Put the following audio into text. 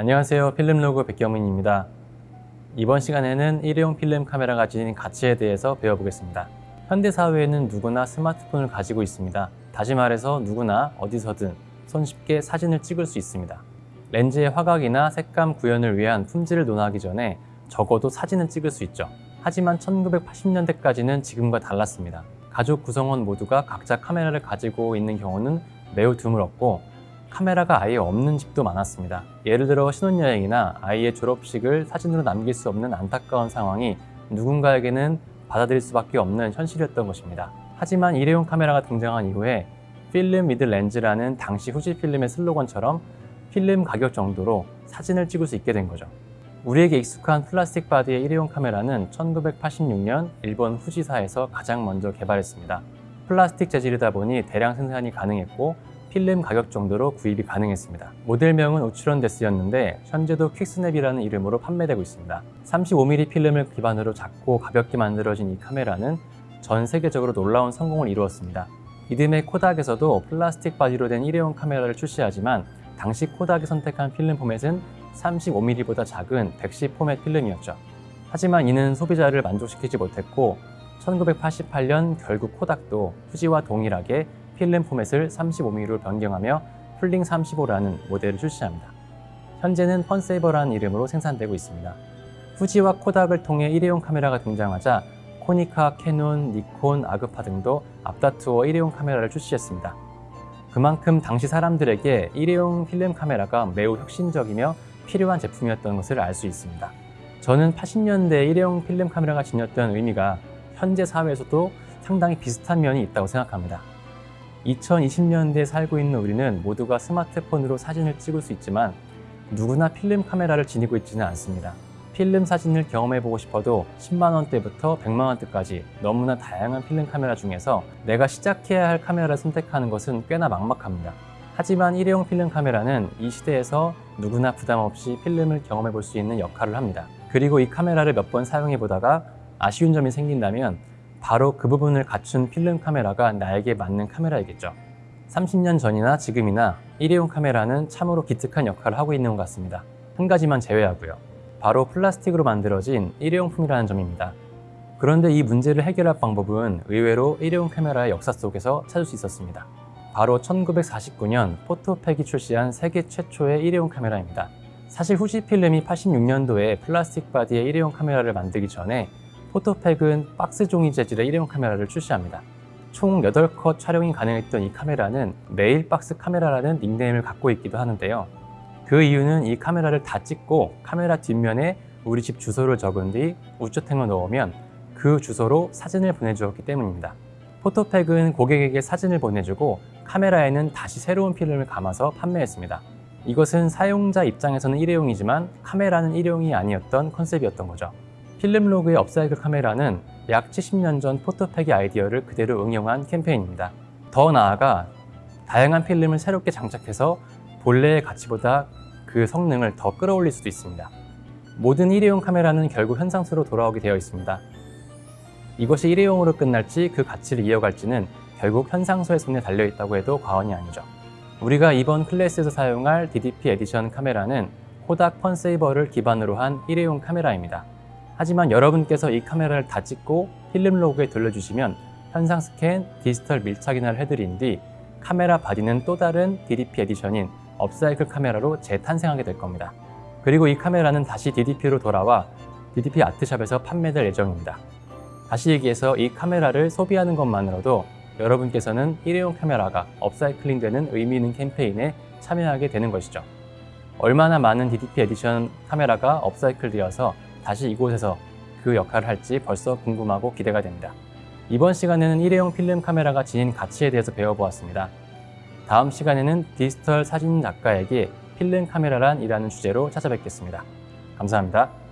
안녕하세요. 필름로그 백경민입니다. 이번 시간에는 일회용 필름 카메라가 지닌 가치에 대해서 배워보겠습니다. 현대사회에는 누구나 스마트폰을 가지고 있습니다. 다시 말해서 누구나 어디서든 손쉽게 사진을 찍을 수 있습니다. 렌즈의 화각이나 색감 구현을 위한 품질을 논하기 전에 적어도 사진은 찍을 수 있죠. 하지만 1980년대까지는 지금과 달랐습니다. 가족 구성원 모두가 각자 카메라를 가지고 있는 경우는 매우 드물었고 카메라가 아예 없는 집도 많았습니다. 예를 들어 신혼여행이나 아이의 졸업식을 사진으로 남길 수 없는 안타까운 상황이 누군가에게는 받아들일 수밖에 없는 현실이었던 것입니다. 하지만 일회용 카메라가 등장한 이후에 film with lens라는 당시 후지 필름의 슬로건처럼 필름 가격 정도로 사진을 찍을 수 있게 된 거죠. 우리에게 익숙한 플라스틱 body의 일회용 카메라는 1986년 일본 후지사에서 가장 먼저 개발했습니다. 플라스틱 재질이다 보니 대량 생산이 가능했고 필름 가격 정도로 구입이 가능했습니다. 모델명은 우츠룬데스였는데 현재도 QuickSnap이라는 이름으로 판매되고 있습니다. 35mm 필름을 기반으로 작고 가볍게 만들어진 이 카메라는 전 세계적으로 놀라운 성공을 이루었습니다. 이듬해 코닥에서도 플라스틱 body로 된 일회용 카메라를 출시하지만 당시 코닥이 선택한 필름 포맷은 35mm보다 작은 110 포맷 필름이었죠. 하지만 이는 소비자를 만족시키지 못했고 1988년 결국 코닥도 후지와 동일하게 필름 포맷을 35mm로 변경하며 Fling 35라는 모델을 출시합니다. 현재는 FunSaver라는 이름으로 생산되고 있습니다. 후지와 코닥을 통해 일회용 카메라가 등장하자 코니카, 캐논, 니콘, 아그파 등도 앞다투어 일회용 카메라를 출시했습니다. 그만큼 당시 사람들에게 일회용 필름 카메라가 매우 혁신적이며 필요한 제품이었던 것을 알 수 있습니다. 저는 80년대 일회용 필름 카메라가 지녔던 의미가 현재 사회에서도 상당히 비슷한 면이 있다고 생각합니다. 2020년대에 살고 있는 우리는 모두가 스마트폰으로 사진을 찍을 수 있지만 누구나 필름 카메라를 지니고 있지는 않습니다. 필름 사진을 경험해보고 싶어도 10만 원대부터 100만 원대까지 너무나 다양한 필름 카메라 중에서 내가 시작해야 할 카메라를 선택하는 것은 꽤나 막막합니다. 하지만 일회용 필름 카메라는 이 시대에서 누구나 부담 없이 필름을 경험해 볼 수 있는 역할을 합니다. 그리고 이 카메라를 몇 번 사용해 보다가 아쉬운 점이 생긴다면 바로 그 부분을 갖춘 필름 카메라가 나에게 맞는 카메라이겠죠. 30년 전이나 지금이나 일회용 카메라는 참으로 기특한 역할을 하고 있는 것 같습니다. 한 가지만 제외하고요. 바로 플라스틱으로 만들어진 일회용품이라는 점입니다. 그런데 이 문제를 해결할 방법은 의외로 일회용 카메라의 역사 속에서 찾을 수 있었습니다. 바로 1949년 Photo-Pac이 출시한 세계 최초의 일회용 카메라입니다. 사실 후지 필름이 86년도에 플라스틱 body의 일회용 카메라를 만들기 전에 Photo-Pac은 박스 종이 재질의 일회용 카메라를 출시합니다. 총 8컷 촬영이 가능했던 이 카메라는 mail box 카메라라는 닉네임을 갖고 있기도 하는데요. 그 이유는 이 카메라를 다 찍고 카메라 뒷면에 우리 집 주소를 적은 뒤 우체통을 넣으면 그 주소로 사진을 보내주었기 때문입니다. 포토팩은 고객에게 사진을 보내주고 카메라에는 다시 새로운 필름을 감아서 판매했습니다. 이것은 사용자 입장에서는 일회용이지만 카메라는 일회용이 아니었던 컨셉이었던 거죠. 필름로그의 업사이클 카메라는 약 70년 전 포토팩의 아이디어를 그대로 응용한 캠페인입니다. 더 나아가 다양한 필름을 새롭게 장착해서 본래의 가치보다 그 성능을 더 끌어올릴 수도 있습니다. 모든 일회용 카메라는 결국 현상수로 돌아오게 되어 있습니다. 이것이 일회용으로 끝날지 그 가치를 이어갈지는 결국 현상소의 손에 달려있다고 해도 과언이 아니죠. 우리가 이번 클래스에서 사용할 DDP edition 카메라는 코닥 펀세이버를 기반으로 한 일회용 카메라입니다. 하지만 여러분께서 이 카메라를 다 찍고 필름 로그에 돌려주시면 현상 스캔, 디지털 밀착 인화를 해드린 뒤 카메라 바디는 또 다른 DDP 에디션인 업사이클 카메라로 재탄생하게 될 겁니다. 그리고 이 카메라는 다시 DDP로 돌아와 DDP 아트샵에서 판매될 예정입니다. 다시 얘기해서 이 카메라를 소비하는 것만으로도 여러분께서는 일회용 카메라가 업사이클링 되는 의미 있는 캠페인에 참여하게 되는 것이죠. 얼마나 많은 DDP edition 카메라가 upcycle 되어서 다시 이곳에서 그 역할을 할지 벌써 궁금하고 기대가 됩니다. 이번 시간에는 일회용 필름 카메라가 지닌 가치에 대해서 배워보았습니다. 다음 시간에는 디지털 사진 작가에게 필름 카메라란 이라는 주제로 찾아뵙겠습니다. 감사합니다.